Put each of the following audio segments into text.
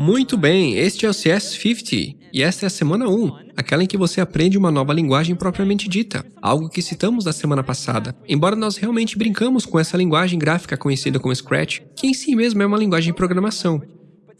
Muito bem, este é o CS50 e esta é a semana 1, aquela em que você aprende uma nova linguagem propriamente dita, algo que citamos na semana passada, embora nós realmente brincamos com essa linguagem gráfica conhecida como Scratch, que em si mesmo é uma linguagem de programação.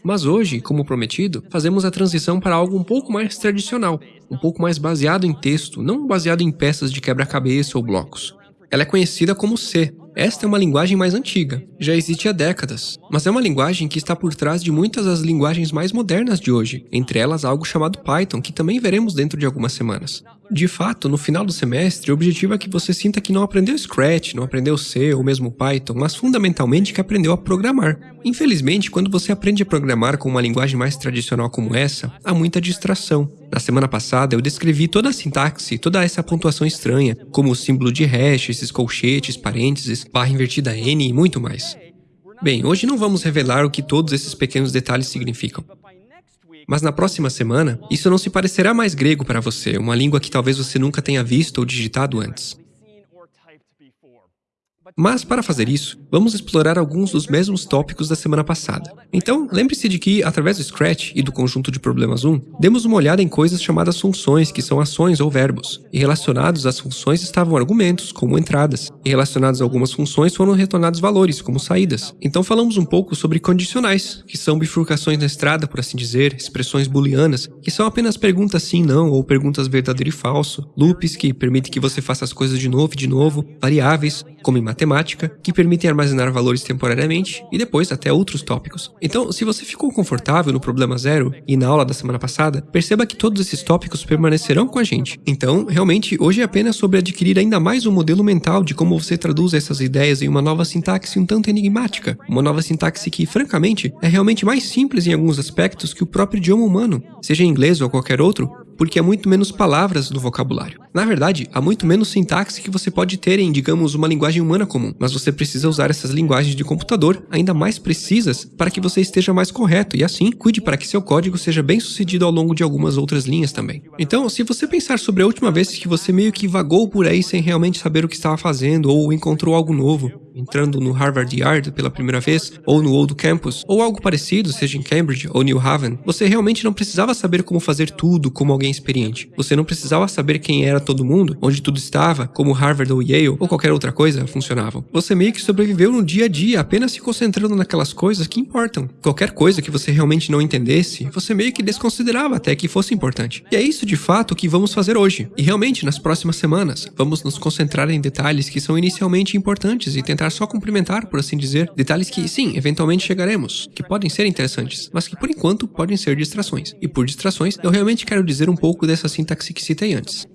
Mas hoje, como prometido, fazemos a transição para algo um pouco mais tradicional, um pouco mais baseado em texto, não baseado em peças de quebra-cabeça ou blocos. Ela é conhecida como C, esta é uma linguagem mais antiga, já existe há décadas, mas é uma linguagem que está por trás de muitas das linguagens mais modernas de hoje, entre elas algo chamado Python, que também veremos dentro de algumas semanas. De fato, no final do semestre, o objetivo é que você sinta que não aprendeu Scratch, não aprendeu C ou mesmo Python, mas fundamentalmente que aprendeu a programar. Infelizmente, quando você aprende a programar com uma linguagem mais tradicional como essa, há muita distração. Na semana passada, eu descrevi toda a sintaxe, toda essa pontuação estranha, como o símbolo de hash, esses colchetes, parênteses, barra invertida N e muito mais. Bem, hoje não vamos revelar o que todos esses pequenos detalhes significam. Mas na próxima semana, isso não se parecerá mais grego para você, uma língua que talvez você nunca tenha visto ou digitado antes. Mas, para fazer isso, vamos explorar alguns dos mesmos tópicos da semana passada. Então, lembre-se de que, através do Scratch e do conjunto de problemas 1, demos uma olhada em coisas chamadas funções, que são ações ou verbos, e relacionados às funções estavam argumentos, como entradas, e relacionados a algumas funções foram retornados valores, como saídas. Então falamos um pouco sobre condicionais, que são bifurcações na estrada, por assim dizer, expressões booleanas, que são apenas perguntas sim, não, ou perguntas verdadeiro e falso, loops, que permitem que você faça as coisas de novo e de novo, variáveis, como em matemática, que permitem armazenar valores temporariamente, e depois até outros tópicos. Então, se você ficou confortável no problema zero e na aula da semana passada, perceba que todos esses tópicos permanecerão com a gente. Então, realmente, hoje é apenas sobre adquirir ainda mais um modelo mental de como você traduz essas ideias em uma nova sintaxe um tanto enigmática, uma nova sintaxe que, francamente, é realmente mais simples em alguns aspectos que o próprio idioma humano, seja em inglês ou qualquer outro, porque há muito menos palavras no vocabulário. Na verdade, há muito menos sintaxe que você pode ter em, digamos, uma linguagem humana comum, mas você precisa usar essas linguagens de computador ainda mais precisas para que você esteja mais correto e assim cuide para que seu código seja bem sucedido ao longo de algumas outras linhas também. Então, se você pensar sobre a última vez que você meio que vagou por aí sem realmente saber o que estava fazendo ou encontrou algo novo, entrando no Harvard Yard pela primeira vez, ou no Old Campus, ou algo parecido, seja em Cambridge ou New Haven, você realmente não precisava saber como fazer tudo como alguém experiente. Você não precisava saber quem era todo mundo, onde tudo estava, como Harvard ou Yale, ou qualquer outra coisa funcionavam. Você meio que sobreviveu no dia a dia, apenas se concentrando naquelas coisas que importam. Qualquer coisa que você realmente não entendesse, você meio que desconsiderava até que fosse importante. E é isso de fato que vamos fazer hoje. E realmente, nas próximas semanas, vamos nos concentrar em detalhes que são inicialmente importantes e tentar só complementar, por assim dizer, detalhes que, sim, eventualmente chegaremos, que podem ser interessantes, mas que por enquanto podem ser distrações. E por distrações, eu realmente quero dizer um pouco dessa sintaxe que citei antes.